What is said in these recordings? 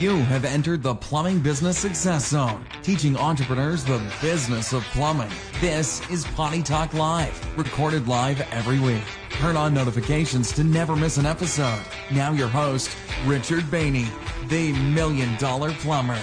You have entered the Plumbing Business Success Zone, teaching entrepreneurs the business of plumbing. This is Potty Talk Live, recorded live every week. Turn on notifications to never miss an episode. Now, your host, Richard Bainey, the Million Dollar Plumber.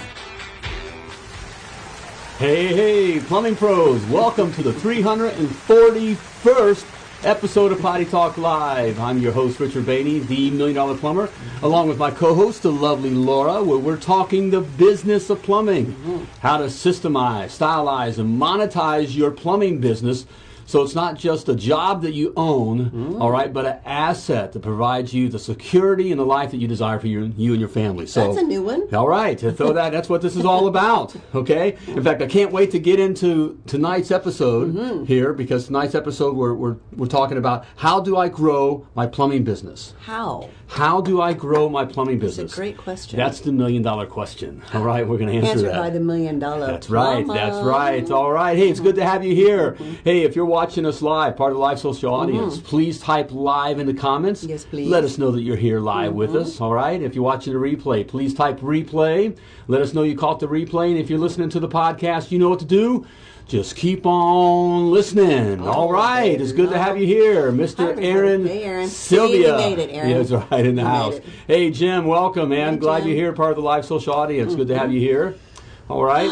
Hey, hey, plumbing pros, welcome to the 341st episode of Potty Talk Live. I'm your host, Richard Bainey, the Million Dollar Plumber, along with my co host, the lovely Laura, where we're talking the business of plumbing, mm-hmm. how to systemize, stylize, and monetize your plumbing business. So it's not just a job that you own, all right, but an asset that provides you the security and the life that you desire for you, you and your family. So That's a new one. all right, so that, that's what this is all about. Okay. In fact, I can't wait to get into tonight's episode Mm-hmm. here because tonight's episode we're, we're we're talking about how do I grow my plumbing business? How? How do I grow my plumbing business? That's a great question. That's the million dollar question. All right, we're going to answer Answered that. by the million dollar. That's right. That's right. All right. Hey, it's good to have you here. Mm-hmm. Hey, if you're watching us live, part of the live social mm-hmm. audience, please type live in the comments. Yes, please. Let us know that you're here live with mm-hmm. us. All right. If you're watching the replay, please type replay. Let us know you caught the replay. And if you're listening to the podcast, you know what to do. Just keep on listening. All right. It's good to have you here, Mr. Aaron, Hey, Aaron. Sylvia. See, made it, Aaron. Yeah, that's right in the house. Hey, Jim, welcome, man. Hey, Glad Jim. you're here, part of the live social audience. Good to have you here. All right.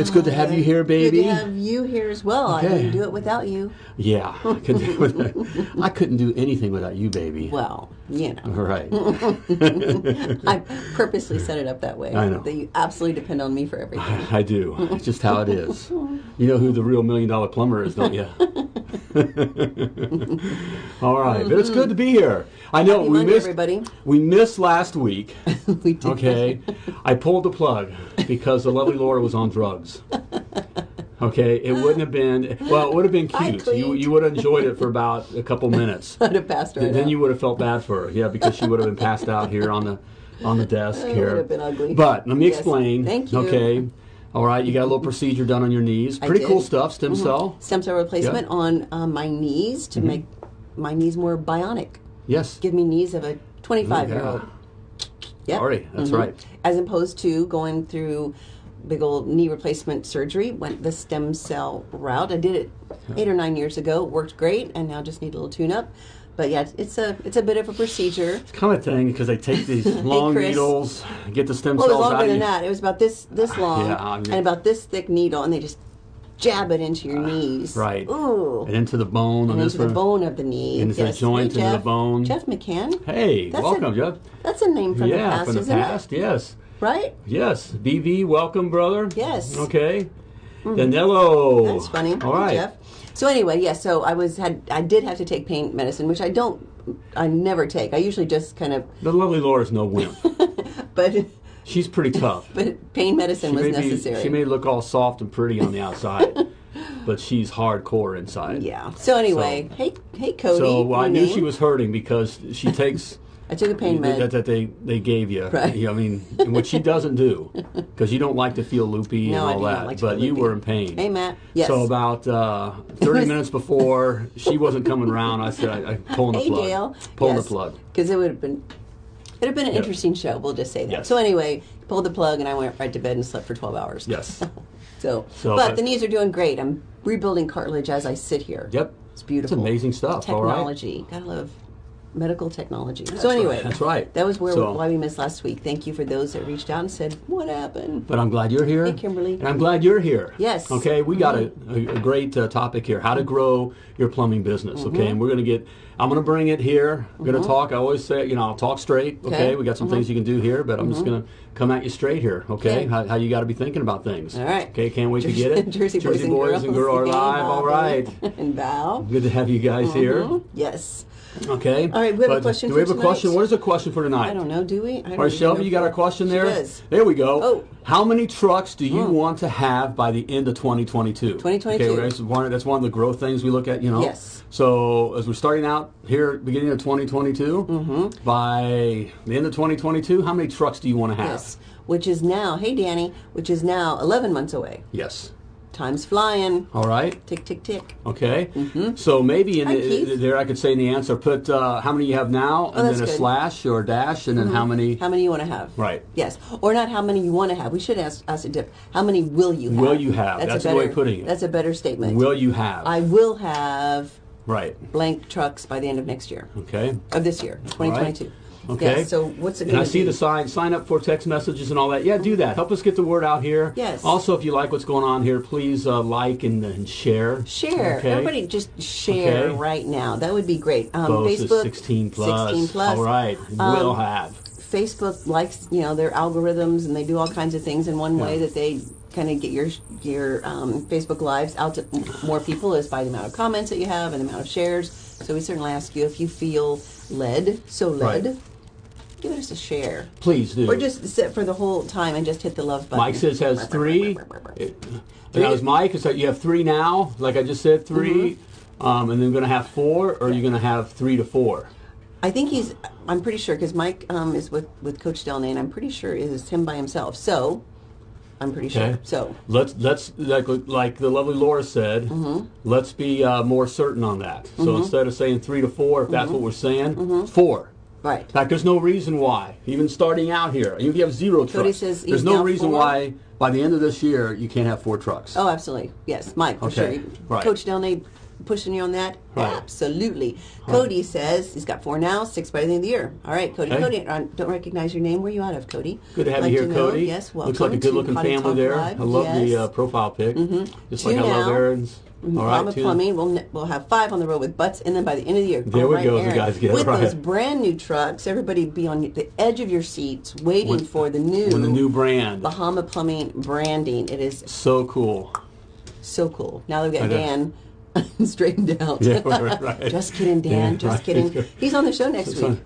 it's good to have you here, baby. Good to have you here as well. I Okay. wouldn't do it without you. Yeah, I couldn't, do, I couldn't do anything without you, baby. Well, you know, All right. I purposely set it up that way. I know. That you absolutely depend on me for everything. I do. It's just how it is. You know who the real million dollar plumber is, don't you? All right, but it's good to be here. I know Happy we Monday, missed everybody. we missed last week. we did. Okay, I pulled the plug because the Laura was on drugs. Okay, it wouldn't have been well. It would have been cute. You you would have enjoyed it for about a couple minutes. I'd have passed right then out. you would have felt bad for her, yeah, because she would have been passed out here on the on the desk It here. would have been ugly. But let me Yes. explain. Thank you. Okay. All right, you got a little procedure done on your knees. Pretty cool. Mm-hmm. stuff. Stem cell. Stem cell replacement on um, my knees Mm-hmm. to make my knees more bionic. Yes. Give me knees of a 25 year old. Yep. Sorry, that's Mhm. right. As opposed to going through big old knee replacement surgery, went the stem cell route. I did it eight or nine years ago. Worked great, and now just need a little tune up. But yeah, it's a it's a bit of a procedure. It's Kind of thing because they take these long Chris. needles, get the stem Well, it cells was longer than that. It was about this this ah, long Yeah, I mean- and about this thick needle, and they just jab it into your ah, knees. right. Ooh. And into the bone on And this into the bone of the knee. Into the yes. joint, hey, into the Jeff. bone. Jeff McCann. Hey, That's welcome, a- Jeff. That's a name from yeah, the past, from the isn't past. Yes. Right? Yes. BV, welcome, brother. Yes. Mm-hmm. Okay. Danilo. That's funny. All right. Jeff. So anyway, yes. so I was had I did have to take pain medicine, which I don't. I never take. I usually just kind of. The lovely Laura's no wimp. But She's pretty tough. but pain medicine was may be- necessary. she may look all soft and pretty on the outside, but she's hardcore inside. yeah. So anyway, hey hey Cody. So I knew she was hurting because she takes I took a pain that, med. that they they gave you. Right. You know, I mean, what she doesn't do because you don't like to feel loopy No, and all that. like but you were in pain. Hey Matt. Yes. So about uh, 30 minutes before she wasn't coming around, I said, I, I pulling the hey plug. Dale. Pulling yes. the plug. Because it would have been. It'd have been an Yep. interesting show. We'll just say that. Yes. So anyway, pulled the plug and I went right to bed and slept for twelve hours. Yes. So, So, but the knees are doing great. I'm rebuilding cartilage as I sit here. Yep. It's beautiful. It's amazing stuff. All right. Technology. Gotta love medical technology. so anyway, right, that's right. That was where So- why we missed last week. Thank you for those that reached out and said, "What happened?" But I'm glad you're here. Hey, Kimberly. And I'm glad you're here. Yes. Mm-hmm. Okay, we got a, a, a great uh, topic here how to grow your plumbing business. Mm-hmm. Okay, and we're going to get, I'm going to bring it here. I'm going to talk. I always say, you know, I'll talk straight. Okay, Okay. we got some things you can do here, but I'm just going to come at you straight here. Okay, Okay. How, how you got to be thinking about things. All right. Okay, can't wait to get it. Jersey, boys, and boys girls. and girl are live. All Bobby and Val. Good to have you guys here. Yes. Okay. All right, we have a question Do we have a question? What is a question for tonight? I don't know. Do we? I don't All right, Shelby, you got our question there? There we go. Oh. How many trucks do you want to have by the end of 2022? 2022. Okay, that's one, that's one of the growth things we look at, you know. Yes. So as we're starting out here beginning of 2022, Mm-hmm. by the end of 2022, how many trucks do you want to have? Yes. Which is now, hey Danny, which is now 11 months away. Yes. Time's flying. All right. Tick, tick, tick. Okay. So maybe in Hi, the, there I could say in the answer, put uh, how many you have now, and Oh, that's then a good. Mm-hmm. slash or a dash, and then how many. How many you want to have? Right. Yes. Or not how many you want to have. We should ask, ask a dip. How many will you have? Will you have? That's, That's a better, way of putting it. That's a better statement. Will you have? I will have right. blank trucks by the end of next year. Okay. Of this year, 2022. Okay. Yeah, so what's it And I see be? the sign. Sign up for text messages and all that. Yeah, do that. Help us get the word out here. Yes. Also, if you like what's going on here, please uh, like and, and share. Share. Okay. Everybody just share Okay. right now. That would be great. Um, Both Facebook. 16 plus. 16 plus. All right. Um, will have. Facebook likes, you know, their algorithms and they do all kinds of things. And one way that they kind of get your your um, Facebook lives out to more people is by the amount of comments that you have and the amount of shares. So we certainly ask you if you feel led, so led, Right. Give us a share. Please do. Or just sit for the whole time and just hit the love button. Mike says has three. It- that was Mike. Is that you have three now? Like I just said, 3 Mm-hmm. um, and then going to have four, or are you going to have three to four? I think he's. I'm pretty sure because Mike um, is with with Coach Delnay, and I'm pretty sure it is him by himself. So, I'm pretty Okay. sure. So, Let's let's like like the lovely Laura said. Mm-hmm. Let's be uh, more certain on that. So instead of saying three to four, if Mm-hmm. that's what we're saying, four. Right. In fact, there's no reason why, even starting out here, even if you have zero trucks, says there's no reason four? why by the end of this year you can't have four trucks. Oh, absolutely. Yes, Mike, for Okay, sure. right. Coach Delnay pushing you on that? Right. Absolutely. Cody says he's got four now, six by the end of the year. All right, Cody. Okay. Cody, I don't recognize your name. Where are you out of, Cody? Good to have Like you here, know. Cody. Yes, welcome. Looks like a good-looking family there. Live. I love the uh, profile pic. Just Two like I love. Aaron's. All right, Mama. Plumbing. We'll, we'll have five on the road with butts, and then by the end of the year, There we right, go, Aaron, guys, get it with right. those brand new trucks, everybody be on the edge of your seats, waiting When- for the new, the new brand. Bahama Plumbing branding. It is So cool. so cool. Now I got. Dan straightened out. Yeah, right, just kidding, Dan. Yeah, just kidding. He's on the show next week.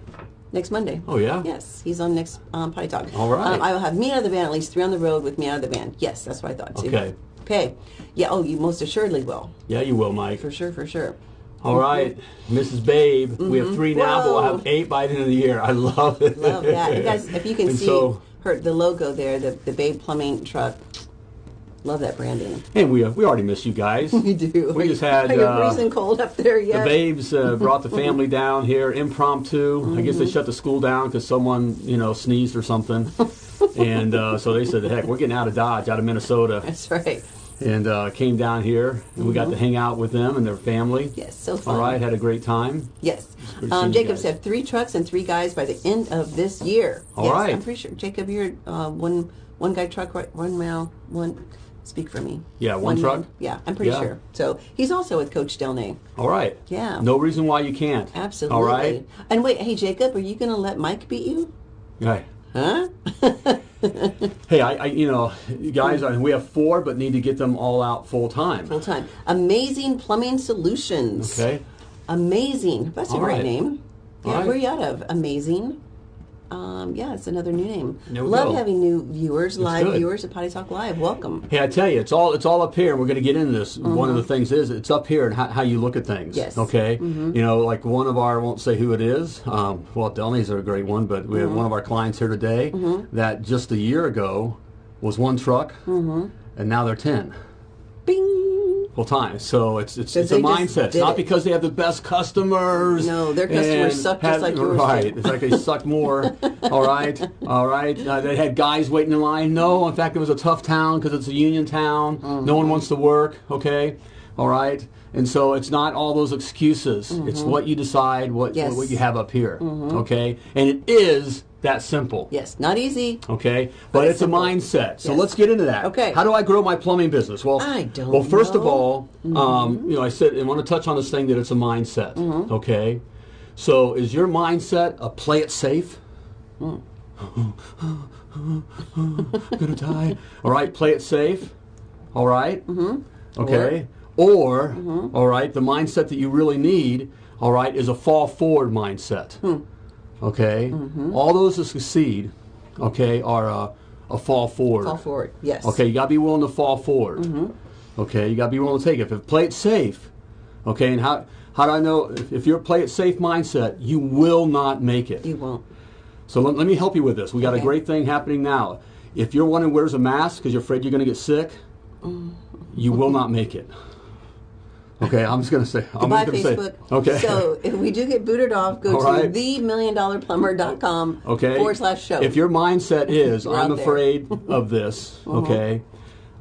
Next Monday. Oh, yeah? Yes, he's on next um, Potty Talk. All right. Um, I will have me out of the van, at least three on the road with me out of the van. Yes, that's what I thought. too. Okay. Okay. Yeah. Oh, you most assuredly will. Yeah, you will, Mike. For sure. For sure. All right, Mrs. Babe. We have three now, but we'll have eight by the end of the year. I love it. Love that. You guys, if you can And see so- her the logo there, the the Babe Plumbing truck. Love that branding. And we uh, we already miss you guys. We do. We just had Are you uh, freezing cold up there the babes uh, brought the family down here impromptu. I guess Mm-hmm. they shut the school down because someone you know sneezed or something, and uh, so they said, "Heck, we're getting out of Dodge, out of Minnesota," That's right. And uh, came down here and we got to hang out with them and their family. Mm-hmm. Yes, so fun. All right, had a great time. Yes. Um, Jacob's have three trucks and three guys by the end of this year. All yes, right. I'm pretty sure. Jacob, you're uh, one one guy truck, right? One mile, one. Speak for me. Yeah, one truck? man. Yeah, I'm pretty Yeah. sure. So he's also with Coach Delnay. All right. Yeah. No reason why you can't. Absolutely. All right. And wait, hey Jacob, are you going to let Mike beat you? Right. Huh? Hey, I, I you know, guys, I, we have four, but need to get them all out full time. Full time. Amazing Plumbing Solutions. Okay. Amazing. That's a All great right. name. Yeah, right. where are you out of? Amazing. Um, yeah, it's another new name. Love go. having new viewers, live good. viewers at Potty Talk Live. Welcome. Hey, I tell you, it's all it's all up here. We're going to get into this. One of the things is it's up here and how, how you look at things. Yes. Okay. Mhm. You know, like one of our I won't say who it is. Um, well, Delney's are a great one, but we have one of our clients here today that just a year ago was one truck, and now they're ten. Bing. Full time. So it's it's, it's a mindset. It's not it. because they have the best customers. No, their customers suck just like yours Right. It's like they suck more. all right. All right. Uh, they had guys waiting in line. No, in fact, it was a tough town because it's a union town. No one wants to work. Okay. All right. And so it's not all those excuses. It's what you decide, what Mm-hmm. Yes. Mm-hmm. what you have up here. Okay. And it is that simple. Yes, not easy. Okay, but, it's it's, a mindset. So Yes. let's get into that. Okay. How do I grow my plumbing business? Well, I don't Well, first of know. Mm-hmm. all, um, you know, I said I want to touch on this thing that it's a mindset. Okay, so is your mindset a play it safe? Mm. Gonna die. All right, play it safe. All right? Mm-hmm. Okay. Or, Mm-hmm. all right, the mindset that you really need, all right, is a fall forward mindset. Okay. Mm-hmm. All those that succeed, okay, are a, a fall forward. Fall forward. Yes. Okay, you got to be willing to fall forward. Mm-hmm. Okay, you got to be willing to take it. If play it safe, okay, and how how do I know if, if you're a play it safe mindset, you will not make it. You won't. So let, let me help you with this. We got Okay. a great thing happening now. If you're one who wears a mask because you're afraid you're going to get sick, you will not make it. Okay, I'm just going to say. I'm Goodbye, gonna Facebook. Say, okay. So if we do get booted off, go All to right. themilliondollarplumber.com okay. forward slash show. If your mindset is, I'm afraid of this. Okay,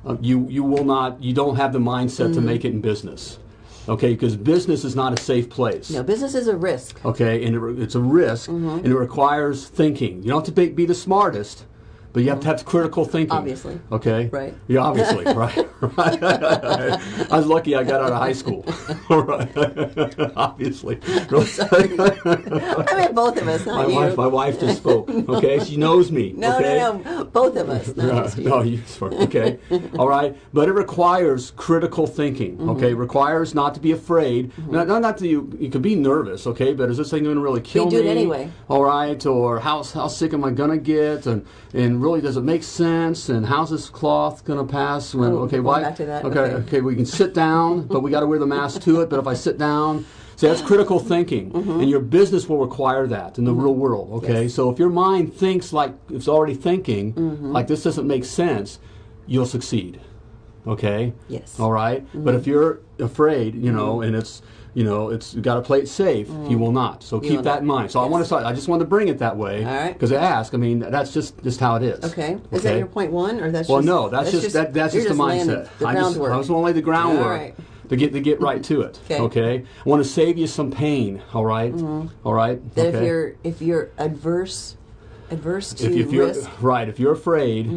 uh, you you will not. You don't have the mindset Mm-hmm. to make it in business. Okay, because business is not a safe place. no, business is a risk. Okay, and it, it's a risk, Mm-hmm. and it requires thinking. You don't have to be, be the smartest, but you have to have critical thinking. Obviously. Okay. Right. Yeah, obviously. right. Right. I was lucky I got out of high school. right. obviously. I mean, both of us, my you. wife, my wife just spoke. Okay, she knows me. no, okay? no, no, both of us. Not you. no, you. Okay, all right, but it requires critical thinking. Mm-hmm. Okay, requires not to be afraid. Not, not, not that you you could be nervous. Okay, but is this thing going to really kill me? You do it anyway. All right, or how how sick am I going to get? And and really, does it make sense? And how's this cloth going to pass? When Oh, okay, why? back to that, Okay, okay. okay, we can sit down, but we got to wear the mask to it. But if I sit down. See, that's critical thinking, and your business will require that in the real world. Okay, Mm-hmm. Yes. so if your mind thinks like it's already thinking, Mm-hmm. like this doesn't make sense, you'll succeed. Okay. Yes. All right? But if you're afraid, you know, and it's you know, it's you got to play it safe. You will not. So keep that in mind. So I want to. I just wanted to bring it that way. All right. Because I ask. I mean, that's just just how it is. Okay. Is that your point one, or that's Well, just, no, that's, just, that, that's just the mindset. The I just. I just want to lay the groundwork All right. to get to get right to it. Okay. I want to save you some pain. All right? All right. Mm-hmm. that okay. if you're if you're adverse adverse to if, if you're risk, Mm-hmm. right, if you're afraid,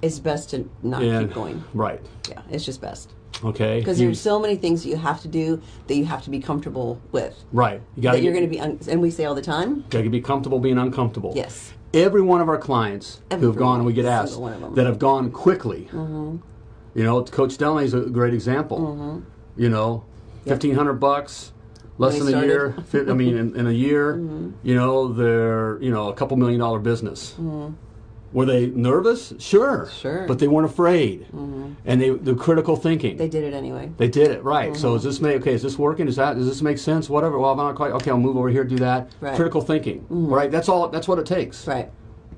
it's best to not and keep going. right, Yeah, it's just best okay, because there's so many things that you have to do that you have to be comfortable with. right. You got That you're going to be, un- and we say all the time. Got to be comfortable being uncomfortable. Yes. Every one of our clients who have gone, and we get asked, one of them. that have gone quickly. Mm-hmm. You know, Coach Delaney is a great example. You know, fifteen hundred bucks, less than a year. I mean, in, in a year, Mm-hmm. you know, they're you know a couple million dollar business. Were they nervous? Sure. Sure. Mm-hmm. But they weren't afraid, Mm. and they the critical thinking. They did it anyway. They did it right. So Mm-hmm. is this make okay? Is this working? Is that does this make sense? Whatever. Well, I'm not quite okay. I'll move over here, do that. Right. Mm-hmm. Critical thinking. Right. That's all. That's what it takes. Right.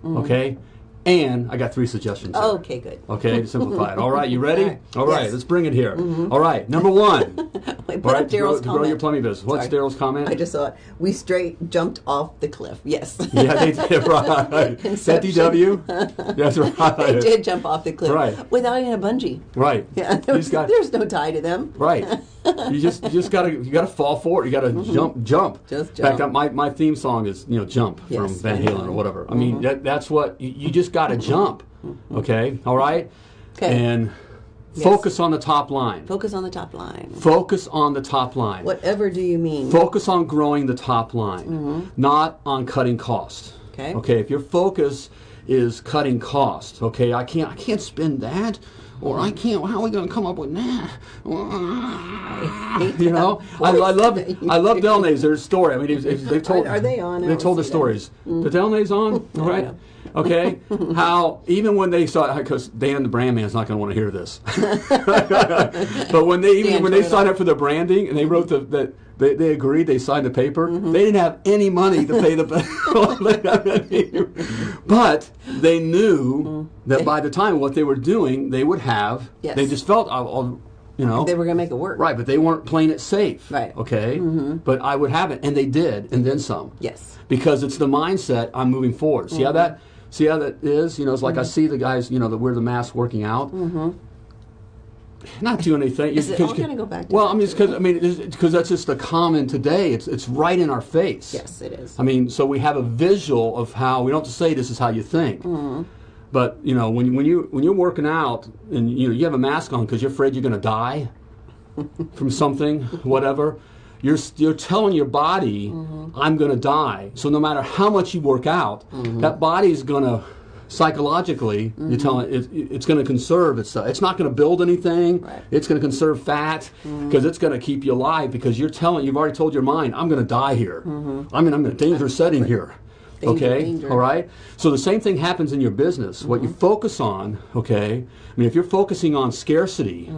Okay. And I got three suggestions. here. Okay, good. Okay, to simplify it. All right, you ready? All right. All right, Yes. Mm-hmm. let's bring it here. All right, number one. Wait, All right, to grow, to grow your plumbing business. What's Daryl's comment? I just saw it. We straight jumped off the cliff. Yes. yeah, they did right. Is that Inception. DW? That's right. they did jump off the cliff Right. without even a bungee. Right. Yeah, You there just got there's no tie to them. right. You just you just gotta you gotta fall for it. You gotta jump jump. Mm-hmm. Just In fact, my, my theme song is you know jump from Yes, Van Van Halen or whatever. I mean that, that's what you, you just gotta jump. Okay. All right. Okay. And Yes. focus on the top line. Focus on the top line. Focus on the top line. Whatever do you mean? Focus on growing the top line, not on cutting cost. Mm-hmm. Okay. Okay. If your focus is cutting costs, okay, I can't I can't spend that, or I can't. How are we going to come up with that? You know, I, I love I love Delnays. Their story. I mean, it's- it's- they told Are- are they on? They told the see them. stories. Mm-hmm. The Delnays on, all right. Okay, how even when they saw because Dan the brand man's not going to want to hear this, but when they even Dan, when they signed up for the branding and they wrote the that they, they agreed they signed the paper Mm-hmm. they didn't have any money to pay the bill, but they knew that by the time what they were doing they would have Mm-hmm. Yes. they just felt I'll, I'll, you know They were going to make it work. right but they weren't playing it safe Right. Mm-hmm. okay but I would have it and they did and then some Yes. because it's the mindset I'm moving forward. See how Mm-hmm. that see how that is? You know, it's like I see the guys, you know, that wear the mask working out. Not doing anything. Mm-hmm. Is it all gonna go back to Well, I mean, because I mean, because that's just the common today. It's it's right in our face. Yes, it is. I mean, so we have a visual of how we don't to say this is how you think. Mm-hmm. But you know, when when you when you're working out and you know you have a mask on because you're afraid you're going to die from something, whatever. You're, you're telling your body, Mm-hmm. I'm going to die. So no matter how much you work out, that body's going to psychologically, Mm-hmm. you're telling it, it's going to conserve itself. It's not going to build anything. Right. It's going to conserve fat because it's going to keep you alive because you're telling, you've already told your mind, I'm going to die here. I'm in, I'm in a dangerous setting here. Danger, okay, danger. all right. So the same thing happens in your business. What Mm-hmm. you focus on, okay. I mean, if you're focusing on scarcity,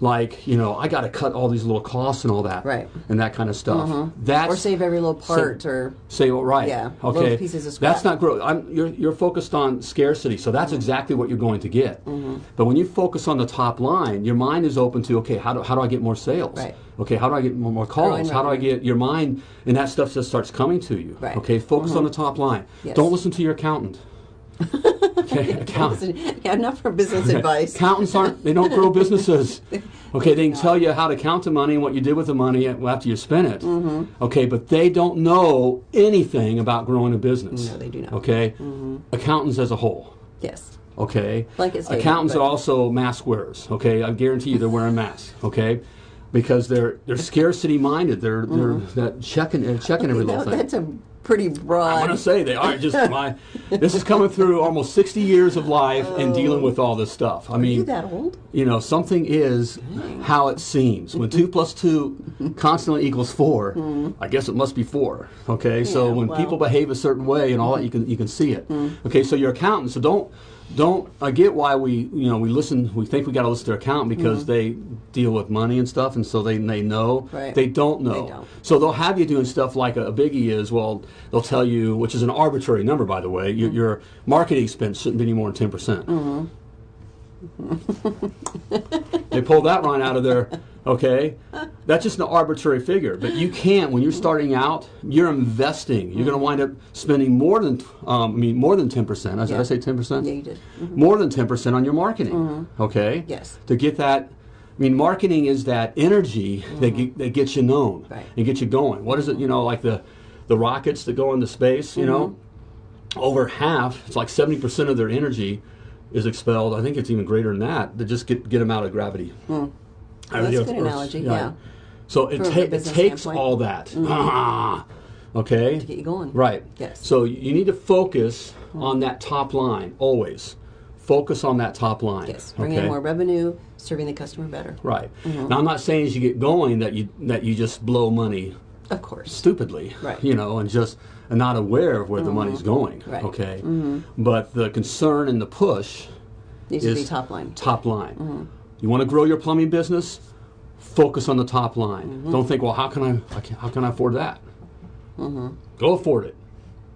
like you know, I got to cut all these little costs and all that, Mm-hmm. Right. and that kind of stuff. That's or save every little part, or Say well, right. Yeah, Okay. pieces of scrap. That's not growth. I'm, you're you're focused on scarcity, so that's exactly what you're going to get. Mm-hmm. But when you focus on the top line, your mind is open to okay, how do how do I get more sales? Right. Okay, how do I get more, more calls? How do I get your mind and that stuff just starts coming to you? Right. Mm-hmm. Okay, focus on the top line. Yes. Don't listen to your accountant. okay, accountant. yeah, not for business advice. Accountants aren't, they don't grow businesses. Okay, they can tell you how to count the money and what you did with the money after you spent it. Mm-hmm. Okay, but they don't know anything about growing a business. No, they do not. Okay? Accountants as a whole. Yes. Okay? Statement, Accountants are also mask wearers. Okay? I guarantee you they're wearing masks. Okay? Because they're they're scarcity minded. They're they're mm-hmm. that checking they're checking every little That- thing. that's a pretty broad. I'm gonna say they are just my. This is coming through almost 60 years of life and oh. dealing with all this stuff. I Are mean, you that old? you know, something is how it seems. When two plus two constantly equals four, mm. I guess it must be four. Okay, so when well. people behave a certain way and all that, you can you can see it. Mm. Okay, so your accountant. So don't don't. I get why we you know we listen. We think we got to listen to their accountant because mm-hmm. they deal with money and stuff, and so they they know. Right. They don't know. They don't. So they'll have you doing stuff like a, a biggie is. Well, they'll tell you, which is an arbitrary number, by the way. Your, mm-hmm. your marketing expense shouldn't be any more than ten percent. Mm-hmm. they pulled that line out of there. Okay, that's just an arbitrary figure. But you can't when you're starting out. You're investing. You're going to wind up spending more than um, I mean more than ten percent. Did I Yeah. say ten percent? Yeah, you did. Mm-hmm. More than ten percent on your marketing. Mm-hmm. Okay. Yes. To get that. I mean, marketing is that energy that, mm-hmm. get, that gets you known Right. and gets you going. What is it? You know, like the the rockets that go into space. You know, over half. It's like seventy percent of their energy is expelled. I think it's even greater than that. To just get get them out of gravity. I Well, that's a good analogy, yeah. So it, ta- it takes standpoint. Mm-hmm. all that. Ah, okay. To get you going. Right. Yes. So you need to focus on that top line always. Focus on that top line. Yes. Bring okay? in more revenue, serving the customer better. Right. Mm-hmm. Now I'm not saying as you get going that you that you just blow money Of course. stupidly, Right. Mm-hmm. you know, and just and not aware of where the money's going. Right. Mm-hmm. Okay. But the concern and the push Needs to is be top line. Top line. Mm-hmm. You want to grow your plumbing business? Focus on the top line. Mm-hmm. Don't think, well, how can I, I can, how can I afford that? Mm-hmm. Go afford it.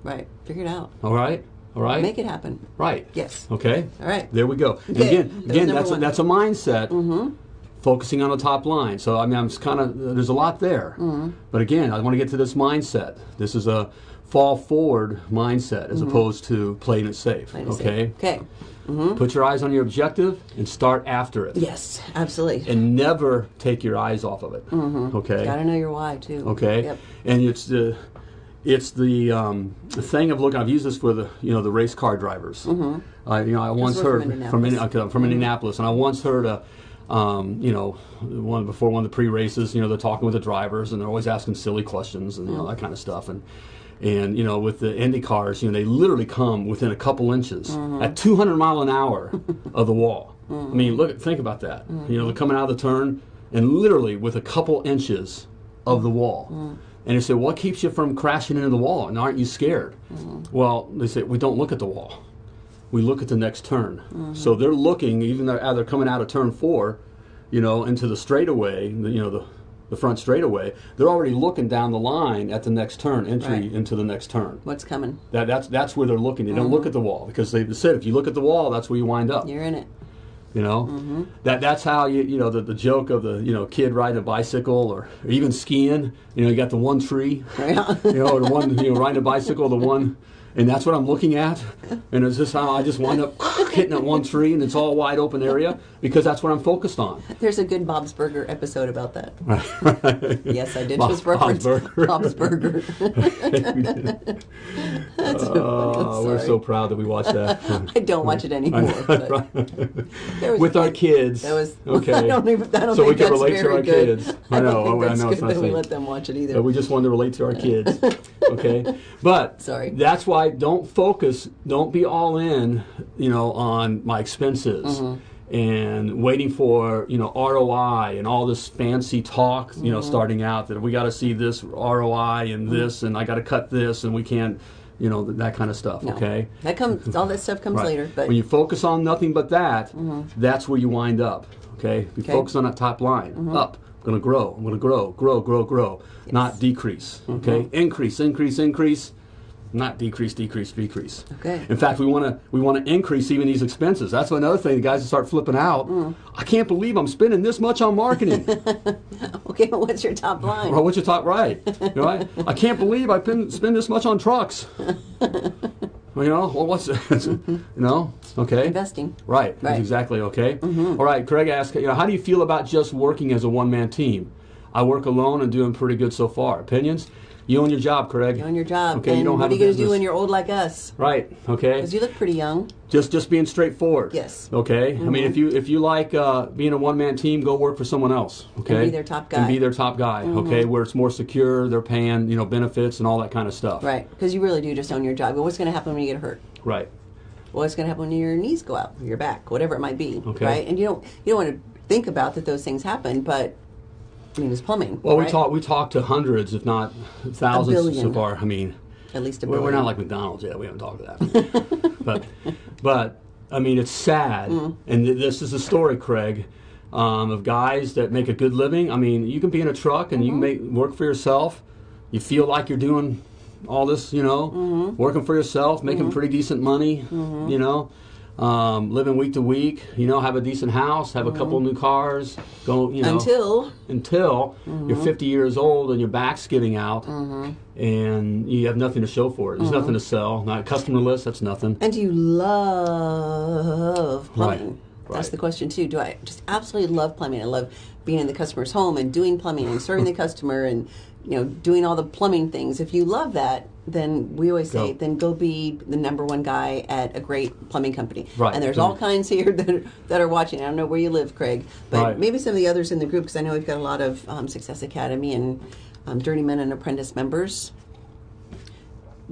Right. Figure it out. All right. All right. Make it happen. Right. Yes. Okay. All right. There we go. Okay, again, that again, that's a, that's a mindset. Focusing on the top line. So I mean, I'm kind of there's a lot there. Mm-hmm. But again, I want to get to this mindset. This is a fall forward mindset as opposed to playing it safe. Playing it safe. okay. Okay. Put your eyes on your objective and start after it. Yes. Absolutely. And never take your eyes off of it. Okay. Got to know your why too. Okay. Yep. And it's the it's the, um, the thing of looking. I've used this for the you know the race car drivers. Mm-hmm. Uh, you know, I once heard from from Indianapolis. Okay, from Indianapolis, and I once heard a. Um, you know, one before one of the pre-races, you know, they're talking with the drivers and they're always asking silly questions and you know that kind of stuff. And and you know, with the Indy cars, you know, they literally come within a couple inches mm-hmm. at 200 mile an hour of the wall. I mean, mm-hmm. look, think about that. You know, they're mm-hmm. coming out of the turn and literally with a couple inches of the wall. And they say, what keeps you from crashing into the wall? And aren't you scared? Well, they say, we don't look at the wall. We look at the next turn. So they're looking, even though they're coming out of turn four, you know, into the straightaway, you know, the, the front straightaway, they're already looking down the line at the next turn, entry Right. into the next turn. What's coming? That, that's, that's where they're looking. They don't look uh-huh. at the wall because they said if you look at the wall, that's where you wind up. You're in it. You know, mm-hmm. that that's how you you know the, the joke of the you know kid riding a bicycle or, or even skiing. You know, you got the one tree, Right. you know, the one you know riding a bicycle, the one, and that's what I'm looking at. And it's just how I just wind up hitting that one tree, and it's all wide open area because that's what I'm focused on. There's a good Bob's Burger episode about that. Yes, I did Bob- just reference Bob's Burger. Bob's Burger. Oh, we're so proud that we watched that I don't watch it anymore. was with our kids. That was okay. I don't even. I don't so we can relate to our good. kids. I I know. I oh, that's know it's not that we let them watch it either. But we just wanted to relate to our kids. okay. But Sorry. that's why don't focus, don't be all in, you know, on my expenses Mm-hmm. and waiting for, you know, ROI and all this fancy talk, you know, Mm-hmm. starting out that we got to see this ROI and this and I got to cut this and we can't you know, th- that kind of stuff. No. Okay. That comes. All that stuff comes Right. later. But Mm-hmm. when you focus on nothing but that, that's where you wind up. Okay. You Okay. Mm-hmm. focus on that top line. Up. I'm going to grow. I'm going to grow. Grow. Grow. Grow. Not decrease. Mm-hmm. Okay. Increase. Increase. Increase. Not decrease. Decrease. Decrease. Okay. In fact, we want to we want to increase even these expenses. That's another thing. The guys that start flipping out. Mm. I can't believe I'm spending this much on marketing. okay, but what's your top line? Well, what you talk right? You know, I, I can't believe I pin, spend this much on trucks. well, you know, well, what's you know? Okay, Investing. right? That's Right. Mm-hmm. exactly okay. All right, Craig asked, you know, how do you feel about just working as a one man team? I work alone and doing pretty good so far. Opinions? You own your job, Craig. You own your job. Okay, and you don't what have are you going to do when you're old like us? Right. Okay. Because you look pretty young. just just being straightforward. Yes. Okay. I mean, if you if you like uh, being a one man team, go work for someone else. Okay. be their top guy. Mm-hmm. be their top guy. Okay, where it's more secure, they're paying you know benefits and all that kind of stuff. Right. Because you really do just own your job. But what's going to happen when you get hurt? Right. What's going to happen when your knees go out, your back, whatever it might be, Okay. right? And you don't you don't want to think about that those things happen, but I mean, it's plumbing. Well, we right? talk we talked to hundreds, if not thousands, so billion. far. I mean, at least a we're, we're not like McDonald's yet. We haven't talked to that. but but I mean, it's sad, Mm. and th- this is a story, Craig. Um, of guys that make a good living. I mean, you can be in a truck and you Mm-hmm. make work for yourself. You feel like you're doing all this, you know, Mm-hmm. working for yourself, making pretty decent money, you know, um, living week to week. You know, have a decent house, have a couple new cars. Go, you know, Mm-hmm. until until Mm-hmm. you're 50 years old and your back's giving out and you have nothing to show for it. There's Mm-hmm. nothing to sell. Not a customer list, that's nothing. and do you love plumbing? Right, That's the question too. Do I just absolutely love plumbing? I love being in the customer's home and doing plumbing and serving the customer and you know doing all the plumbing things. If you love that, then we always say, Go. then go be the number one guy at a great plumbing company. Right. And there's all kinds here that are, that are watching. I don't know where you live, Craig, but Right. maybe some of the others in the group because I know we've got a lot of um, Success Academy and um, Journeyman and Apprentice members.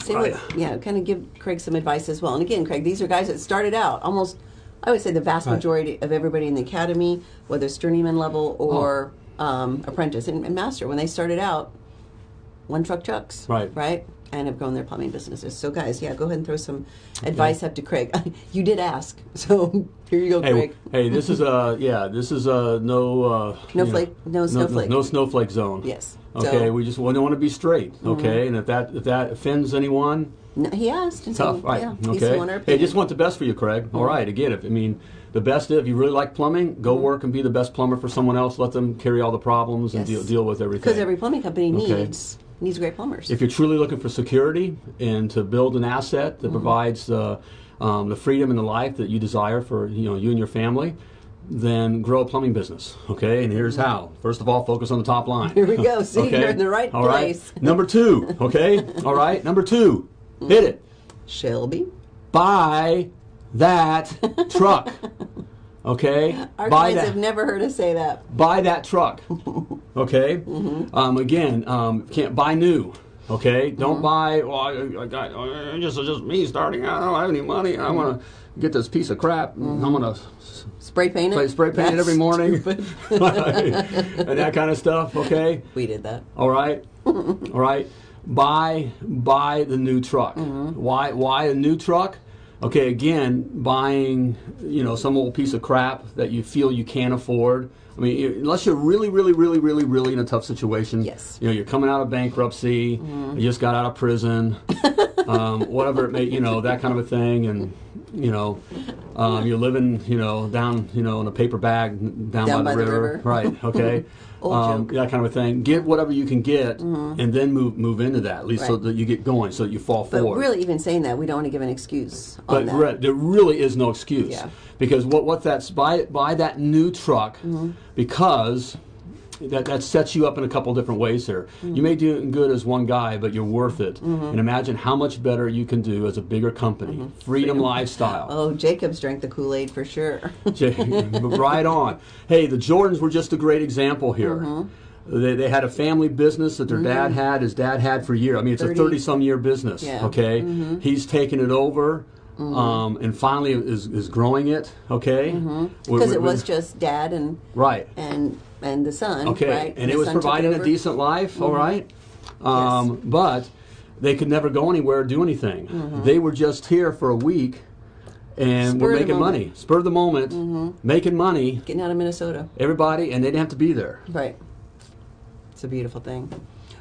Say Right. what, yeah, kind of give Craig some advice as well. And again, Craig, these are guys that started out almost, I would say the vast Right. majority of everybody in the academy, whether it's journeyman level or um, apprentice and, and master, when they started out, one truck trucks, Right. right, and have grown their plumbing businesses. So, guys, yeah, go ahead and throw some advice up to Craig. you did ask, so here you go, Hey, Craig. hey, this is a yeah, this is a no uh, No you know, flake- no snowflake. no, snowflake zone. Yes. Okay, So- Mm-hmm. we just want, to want to be straight. Okay, and if that if that offends anyone, No, he asked, and so tough, right? yeah, okay. Hey, just want the best for you, Craig. All right. Again, if I mean the best, if you really like plumbing, Mm-hmm. go work and be the best plumber for someone else. Let them carry all the problems and Yes. deal deal with everything. because every plumbing company Okay. Needs great plumbers. if you're truly looking for security and to build an asset Mm-hmm. that provides the um, the freedom and the life that you desire for you know you and your family, then grow a plumbing business. Okay, and here's how. First of all, focus on the top line. Mm-hmm. Here we go. See, okay? you're in the right All right? place. Number two. Okay. all right. Number two. Hit it. Shelby. Buy that truck. Okay. Our Buy clients that have never heard us say that. buy that truck. Okay. Mm-hmm. Um, again, um, can't buy new. Okay. Mm-hmm. Don't buy. Well, I, I got uh, just just me starting out. I don't have any money. I want to get this piece of crap. I'm gonna Spray paint it. spray, paint it Mm-hmm. Every morning, and that kind of stuff. Okay. we did that. All right. All right. Buy buy the new truck. Mm-hmm. Why why a new truck? Okay, again, buying you know some old piece of crap that you feel you can't afford. I mean, unless you're really, really, really, really, really in a tough situation. Yes. You know, you're coming out of bankruptcy. mm-hmm. You just got out of prison. um, whatever it may, you know, that kind of a thing, and you know, um, you're living, you know, down, you know, in a paper bag down, Down by, by the the river. river. Right. Okay. Um, that kind of a thing. Get whatever you can get, Mm-hmm. and then move move into that. At least so that you get going, so that you fall But forward. really, even saying that, we don't want to give an excuse on but that. re- there really is no excuse Yeah. because what what that's buy buy that new truck Mm-hmm. because. That, that sets you up in a couple different ways here. Mm-hmm. You may do good as one guy, but you're worth it. And imagine how much better you can do as a bigger company. Freedom lifestyle. Oh, Jacob's drank the Kool Aid for sure. right on. Hey, the Jordans were just a great example here. Mm-hmm. They, they had a family business that their dad had, his dad had for years. I mean, it's a 30 30 some year business. Yeah. Mm-hmm. Okay. He's taken it over. Um, and finally is, is growing it. Okay. We- Mm-hmm. Because it was just dad and right. and and the son. Okay, right? and the it was providing a decent life. all right, um, but they could never go anywhere or do anything. They were just here for a week and Spur were making money, spur of the moment, making money. Getting out of Minnesota. Everybody, and they didn't have to be there. Right. It's a beautiful thing.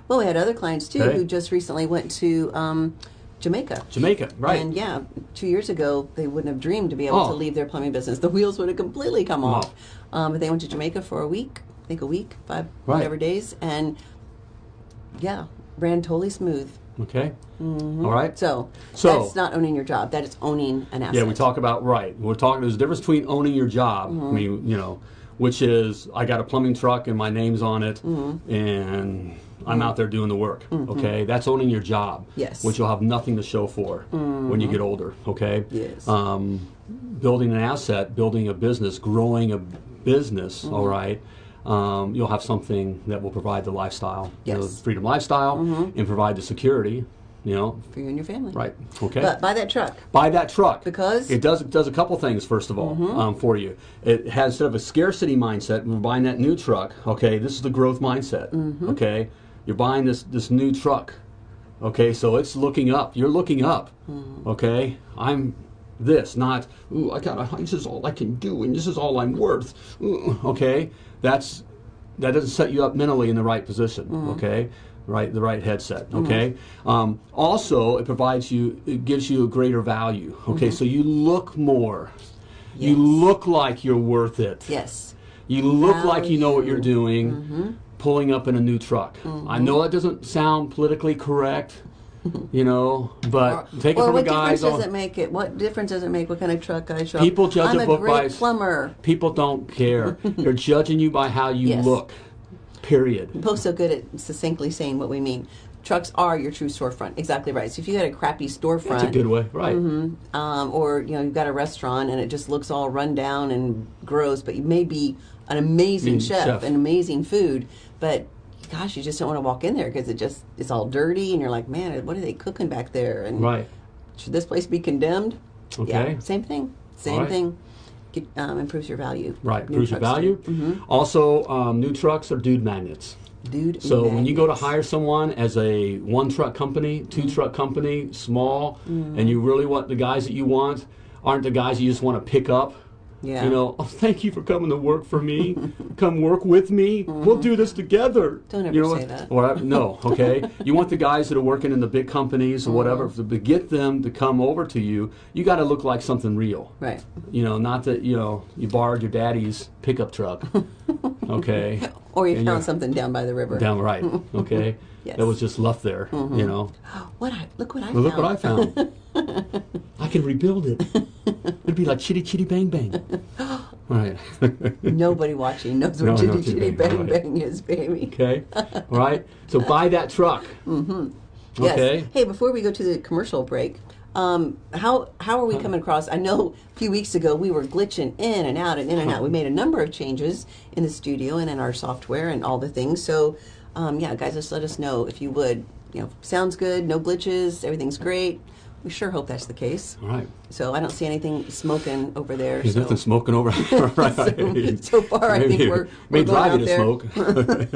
Well, we had other clients too Okay. who just recently went to um, Jamaica. Jamaica, right? And yeah, two years ago, they wouldn't have dreamed to be able Oh. to leave their plumbing business. The wheels would have completely come Oh. off. Um, but they went to Jamaica for a week, I think a week, five, Right. whatever days. And yeah, ran totally smooth. okay. All right. So, So- that's not owning your job. That is owning an asset. Yeah, we talk about right. We're talking. There's a difference between owning your job. Mm-hmm. I mean, you know, which is I got a plumbing truck and my name's on it, Mm-hmm. and I'm mm. out there doing the work. Mm-hmm. Okay, that's owning your job. Yes. Which you'll have nothing to show for when you mm-hmm. get older. Okay. Yes. Um, building an asset, building a business, growing a business. Mm-hmm. all right. Um, you'll have something that will provide the lifestyle, Yes. the freedom lifestyle, and provide the security. You know, for you and your family. right? Okay But buy that truck. buy that truck Because? it does it does a couple things. First of all, um, for you, it has sort of a scarcity mindset. We're buying that new truck. Okay, this is the growth mindset. Okay, you're buying this this new truck. Okay, so it's looking up. You're looking up. Hmm. Okay, I'm this, not ooh. I got. This is all I can do, and this is all I'm worth. Ooh, okay, that's that doesn't set you up mentally in the right position. Hmm. Okay, right, the right headset. Hmm. Okay. Um, also, it provides you, it gives you a greater value. Okay, so you look more. You look like you're worth it. Yes. You look like you know what you're Value. doing. Mm-hmm. Pulling up in a new truck. I know that doesn't sound politically correct. You know, but take it well, from a what difference does it make? It what difference does it make? What kind of truck I show? People judge I'm a a book great by plumber. People don't care. They're judging you by how you Yes. look. Period. Both so good at succinctly saying what we mean. Trucks are your true storefront. Exactly right. So if you got a crappy storefront, That's a good way, right? um, or you know you've got a restaurant and it just looks all run down and gross, but you may be an amazing Mm, chef, chef. and amazing food, but gosh, you just don't want to walk in there because it just it's all dirty and you're like, man, what are they cooking back there? And Right. should this place be condemned? Okay. Yeah, same thing. Same right. thing. Get, um, improves your value. Right, improves your value. do. Also, um, new trucks are dude magnets. Dude. Magnets. So when you go to hire someone as a one truck company, 2 Mm-hmm. truck company, small, and you really want the guys that you want aren't the guys you just want to pick up. Yeah. You know, oh, thank you for coming to work for me. Come work with me. We'll do this together. Mm-hmm. Don't ever you know, say that. Or, I- no, okay. you want the guys that are working in the big companies or whatever. Mm-hmm. To get them to come over to you, you got to look like something real. Right. You know, not that you know you borrowed your daddy's pickup truck. Okay. Or you And found something down by the river. Down right. Okay. Yes. That was just left there. You know. What I look what I Well, found. look what I found. I can rebuild it. It'd be like chitty chitty bang bang. Right. Nobody watching knows what no, Chitty Chitty Chitty Bang, Bang. Bang is, baby. okay. All right. So buy that truck. Mm-hmm. Yes. Okay. Hey, before we go to the commercial break, um, how how are we coming across? I know a few weeks ago we were glitching in and out and in and out. We made a number of changes in the studio and in our software and all the things. So, um, yeah, guys, just let us know if you would. You know, sounds good, no glitches, everything's great. We sure hope that's the case. All right. So I don't see anything smoking over there. There's so. nothing smoking over. right. So- so far, I think we're- may we're going drive you out to there. smoke,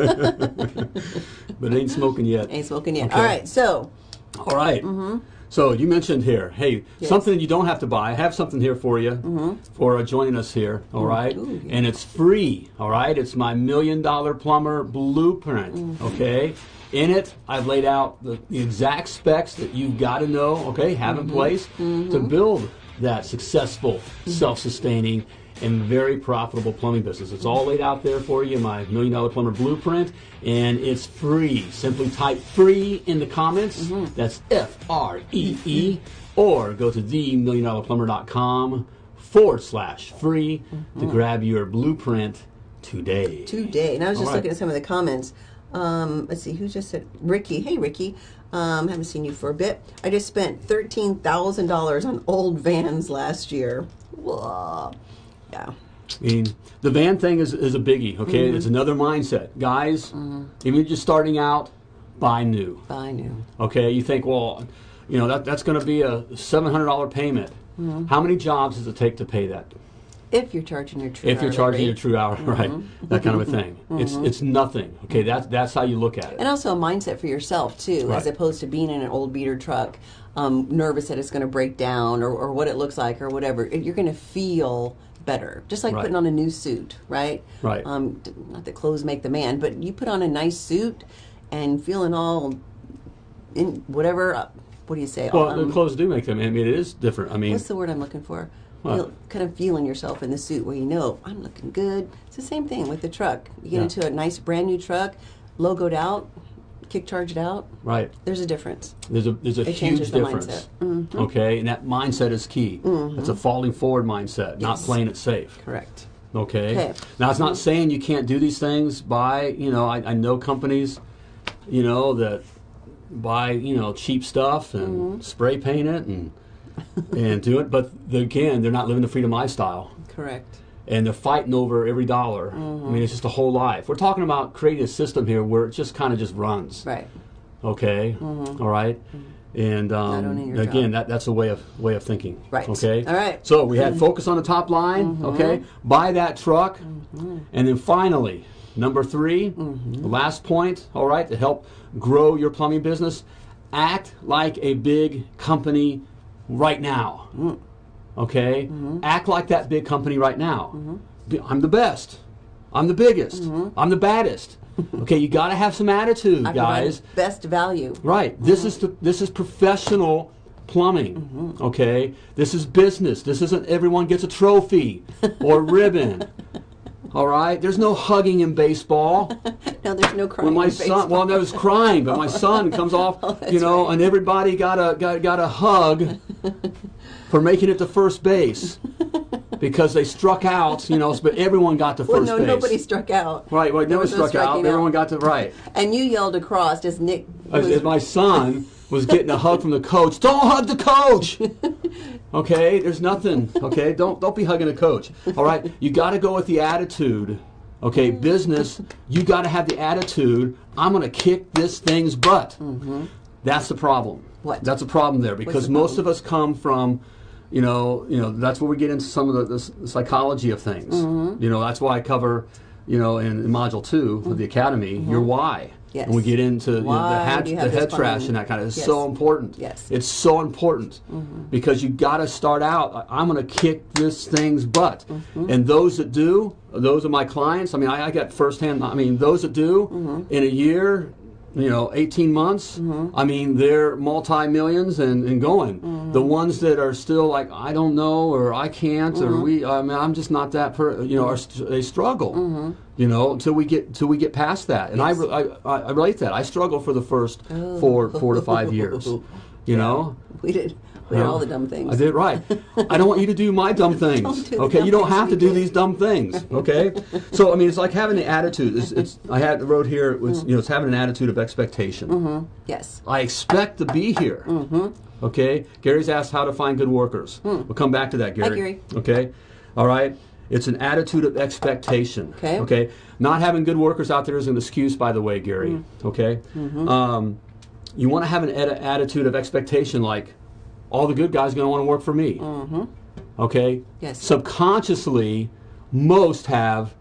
but it ain't smoking yet. Ain't smoking yet. Okay. All right, so All right. Mm-hmm. So you mentioned here, hey, Yes. something you don't have to buy. I have something here for you for uh, joining us here. All right, Ooh, yeah. and it's free. All right, it's my million dollar plumber blueprint. Okay, in it I've laid out the, the exact specs that you've got to know. Okay, have in mm-hmm. place to mm-hmm. build that successful, mm-hmm. self-sustaining. And very profitable plumbing business. It's all laid out there for you in my Million Dollar Plumber Blueprint, and it's free. Simply type free in the comments. That's F R E E, or go to themilliondollarplumber.com forward slash free to grab your blueprint today. today, and I was just right. looking at some of the comments. Um, let's see, who just said Ricky? Hey, Ricky. Um, haven't seen you for a bit. I just spent thirteen thousand dollars on old vans last year. Whoa. Yeah. I mean, the van thing is, is a biggie, okay? It's another mindset. Guys, even if you're just starting out, buy new. Buy new. Okay, you think, well, you know, that, that's going to be a $700 payment. How many jobs does it take to pay that? If you're charging your true if you're charging rate. your true hour, right? That kind of a thing. It's it's nothing. Okay, that's that's how you look at it. And also a mindset for yourself too, Right. as opposed to being in an old beater truck, um, nervous that it's going to break down or, or what it looks like or whatever. You're going to feel better, just like Right. putting on a new suit, right? Right. Um, not that clothes make the man, but you put on a nice suit and feeling all in whatever. Uh, what do you say? Well, Um, the clothes do make them. I mean, it is different. I mean, What's the word I'm looking for? Feel, kind of feeling yourself in the suit where you know I'm looking good. It's the same thing with the truck. You get Yeah. into a nice brand new truck, logoed out, kick charged out. right? There's a difference. There's a there's a It huge difference. Mm-hmm. Okay, and that mindset is key. It's a falling forward mindset, not playing it safe. Correct. Okay. Okay. Now it's not saying you can't do these things. Buy, you know, I, I know companies, you know, that buy, you know, cheap stuff and Mm-hmm. spray paint it and and do it. But the, again, they're not living the freedom lifestyle, Correct. and they're fighting over every dollar. Mm-hmm. I mean, it's just a whole life. We're talking about creating a system here where it just kind of just runs. Right. Okay. Mm-hmm. All right. Mm-hmm. And um, again, job. that, that's a way of way of thinking. Right. Okay. All right. So we had focus on the top line. Mm-hmm. Okay. Buy that truck, and then finally, number 3 the last point. All right, to help grow your plumbing business, act like a big company right now. Mm-hmm. Okay. Mm-hmm. Act like that big company right now. Mm-hmm. Be- I'm the best. I'm the biggest. I'm the baddest. okay, you got to have some attitude, I guys. Best value. Right. This is the, this is professional plumbing. Okay. This is business. This isn't everyone gets a trophy or ribbon. All right. There's no hugging in baseball. No, there's no crying. When my in son, baseball. well, there was crying, but my son comes oh, off, Oh, you know, right. and everybody got a got, got a hug for making it to first base because they struck out, you know, but everyone got to first Well, no, base. nobody struck out. Right. right. There never was no struck out. striking Everyone got to right. And you yelled across as Nick. as, as my son was getting a hug from the coach. Don't hug the coach. Okay, there's nothing. Okay, don't don't be hugging the coach. All right, you got to go with the attitude. Okay, business, you got to have the attitude. I'm going to kick this thing's butt. Mm-hmm. That's the problem. Mm-hmm. What? That's a problem there because the most problem? of us come from. You know, you know that's where we get into some of the, the psychology of things. Mm-hmm. You know, that's why I cover, you know, in, in module 2 of the academy, your why. Mm-hmm. Yes. And we get into you know, the Why head, you the head trash and that kind of. It's Yes. so important. Yes. It's so important because you got to start out. I'm going to kick this thing's butt, and those that do, those are my clients. I mean, I, I got firsthand. I mean, those that do in a year, you know, 18 months. Mm-hmm. I mean, they're multi millions and, and going. Mm-hmm. The ones that are still like, I don't know, or I can't, or mm-hmm. we. I mean, I'm just not that. Per, you know, are they struggle. You know, until we get till we get past that, and I, I I I relate that. I struggle for the first four four to five years. Oh. You know, we did. All the dumb things. I did right. I don't want you to do my dumb things. Don't do okay, you don't have to do these dumb things. Okay, so I mean, it's like having the attitude. It's, it's I had wrote here. It Mm. was you know, it's having an attitude of expectation. Mm-hmm. Yes. I expect to be here. Mm-hmm. Okay. Gary's asked how to find good workers. We'll come back to that, Gary. Hmm. Gary. Okay. All right. It's an attitude of expectation. Okay. Okay. Not having good workers out there is an excuse, by the way, Gary. Hmm. Okay. Mm-hmm. Um, you want to have an atti- attitude of expectation, like all the good guys are going to want to work for me. Okay. Mm-hmm. Yes. Subconsciously, most have.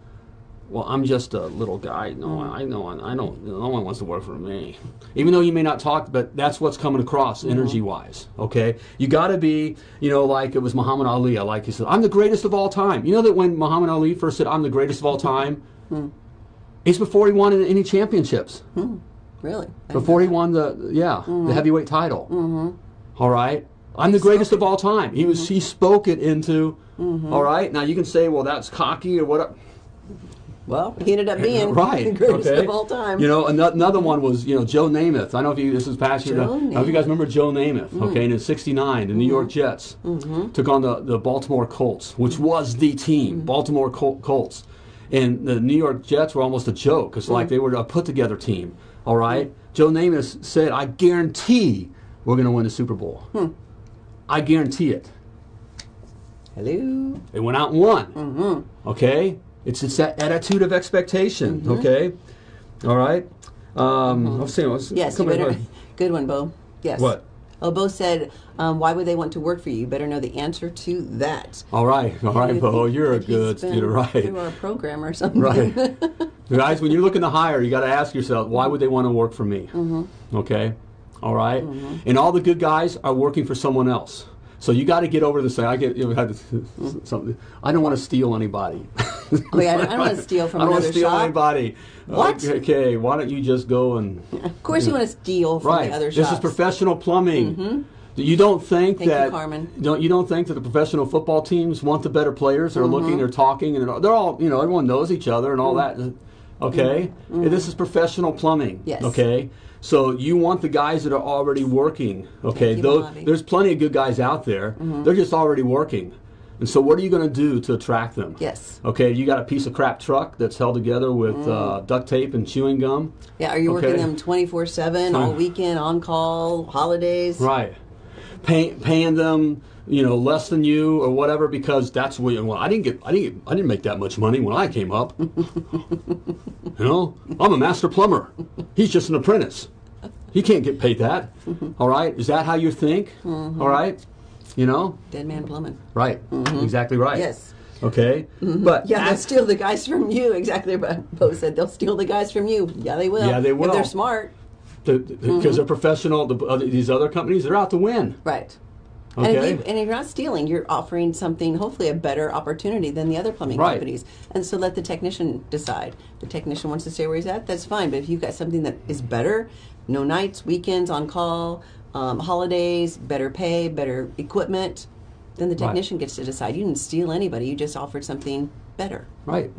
Well, I'm just a little guy. No, I know. I don't. No one wants to work for me. Even though you may not talk, but that's what's coming across energy-wise. Okay, you got to be, you know, like it was Muhammad Ali. I like he said, "I'm the greatest of all time." You know that when Muhammad Ali first said, "I'm the greatest of all time," it's before he won any championships. Really. I Before he won the yeah the heavyweight title. All right, I'm the greatest of all time. He was he spoke it into. all right, now you can say, well, that's cocky or whatever. that. Well, he ended up being right. the greatest okay. of all time. You know, another one was you know Joe Namath. I don't know if you this is past year. I Joe know if you guys remember Joe Namath. Mm. Okay, and in '69, the New Mm-hmm. York Jets took on the, the Baltimore Colts, which Mm. was the team, Baltimore Col- Colts, and the New York Jets were almost a joke. It's Mm. like they were a put together team. All right, Joe Namath said, "I guarantee we're going to win the Super Bowl. Hmm. I guarantee it." Hello. They went out and won. Mm-hmm. Okay, it's it's that attitude of expectation. Okay, all right. Um, I was saying, I was Yes, you better. Good one, Bo. Yes. What? Oh, Bo said, um, "Why would they want to work for you? You better know the answer to that." All right, all right, Bo, you're a good student, right? Through our program or something. Right. Guys, when you're looking to hire, you got to ask yourself, why would they want to work for me? Mm-hmm. Okay? All right? And all the good guys are working for someone else. So you got to get over the say. I get you know, had Mm-hmm. something. I don't want to steal anybody. Oh yeah, I don't, want to steal from I don't want to steal shop. anybody. What? Okay, why don't you just go and Of course, you want to steal from right? the other This is professional plumbing. You don't think Thank you, that Carmen. don't you don't think that the professional football teams want the better players? They're looking, Mm-hmm. they're talking, and they're, they're all you know. Everyone knows each other and all that. Okay, this is professional plumbing. Mm-hmm. Yes. Okay, so you want the guys that are already working. Okay, Thank you, those there's plenty of good guys out there. Mm-hmm. They're just already working. And so, what are you going to do to attract them? Yes. Okay, you got a piece of crap truck that's held together with uh, duct tape and chewing gum. Yeah, are you working them twenty four seven all weekend, on call, holidays? Right. Pay, paying them, you know, less than you or whatever because that's what. Well, I didn't get. I didn't. Get, I didn't make that much money when I came up. you know, I'm a master plumber. He's just an apprentice. He can't get paid that. All right. Is that how you think? Mm-hmm. All right. You know. Dead man plumbing. Right. Exactly right. Mm-hmm. Yes. Okay. But Yeah, they'll steal the guys from you. Exactly what Bo said. They'll steal the guys from you. Yeah, they will. Yeah, they will. If they're smart. Because Mm-hmm. they're professional. The, other, these other companies, they're out to win. Right. And, if Okay. you, and if you're not stealing, you're offering something, hopefully a better opportunity than the other plumbing Right. companies. And so let the technician decide. The technician wants to stay where he's at, that's fine. But if you've got something that is better, no nights, weekends, on call, um, holidays, better pay, better equipment, then the Right. technician gets to decide. You didn't steal anybody, you just offered something better. Right.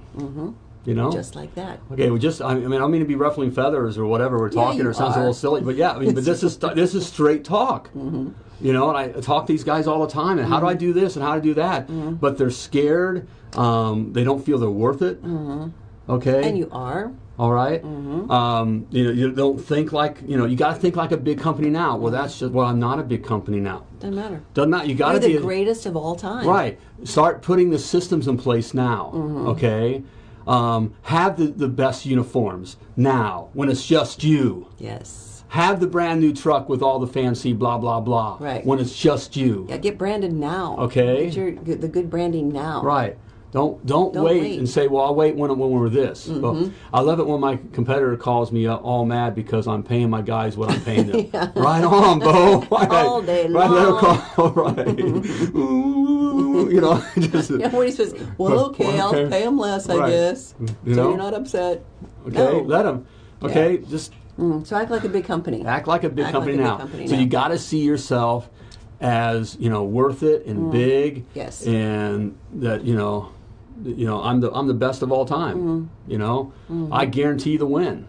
You know. Just like that. Okay, well, just I mean, I don't mean to be ruffling feathers or whatever we're talking, you or it sounds a little silly, but yeah, I mean, but this is this is straight talk. Mm-hmm. You know, and I talk to these guys all the time, and how do I do this and how to do that? Mm-hmm. But they're scared. Um, they don't feel they're worth it. Okay, Mm-hmm. And you are. all right? Um, you know, you don't think like you know. You got to think like a big company now. Well, that's just well, I'm not a big company now. Doesn't matter. Doesn't matter. You got to be the greatest of all time. Right. Start putting the systems in place now. Mm-hmm. Okay. Um, have the, the best uniforms now when it's just you. Yes. Have the brand new truck with all the fancy blah blah blah. Right. When it's just you. Yeah, get branded now. Okay. Get your, the good branding now. Right. Don't don't, Don't wait, wait. Mm-hmm. and say, well, I'll wait when when we're this. Well, I love it when my competitor calls me all mad because I'm paying my guys what I'm paying them. Right on, Bo. Right. All day long. right, let 'em long. call. Right. You know, just Yeah, what are you supposed to Well, okay, I'll pay him less, I guess. You so know? you're not upset. Okay, No. let him. Okay, just Mm, so act like a big company. act like a big Act company like a big now. company so now. you got to see yourself as you know worth it and big. Mm. Yes. And that you know, you know I'm the I'm the best of all time. Mm-hmm. You know, I guarantee the win.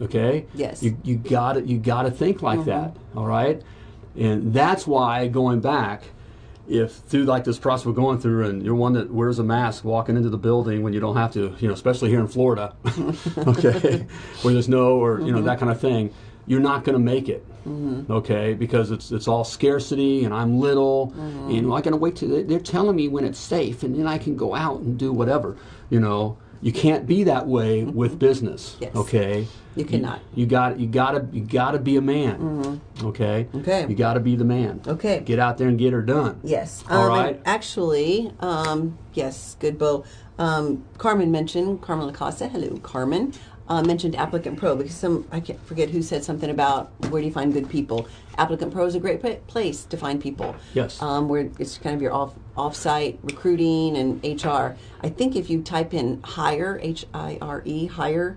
Okay. Yes. You you got to you got to think like that. All right. And that's why going back. If through like this process we're going through, and you're one that wears a mask walking into the building when you don't have to, you know, especially here in Florida, okay, where there's no or you know mm-hmm. that kind of thing, you're not going to make it, mm-hmm. okay, because it's it's all scarcity, and I'm little, mm-hmm. and I got to wait till they're telling me when it's safe, and then I can go out and do whatever, you know. You can't be that way with business, Yes. okay? You cannot. You, got you got to you got to be a man, okay? Okay. You got to be the man. Okay. Get out there and get her done. Yes. All um, right. Actually, um, yes, good, Bo. Um, Carmen mentioned, Carmen Lacosta, hello, Carmen, uh, mentioned Applicant Pro because some, I can't forget who said something about where do you find good people. Applicant Pro is a great place to find people. Yes. Um, where it's kind of your off off-site recruiting and HR. I think if you type in hire, H I R E, hire,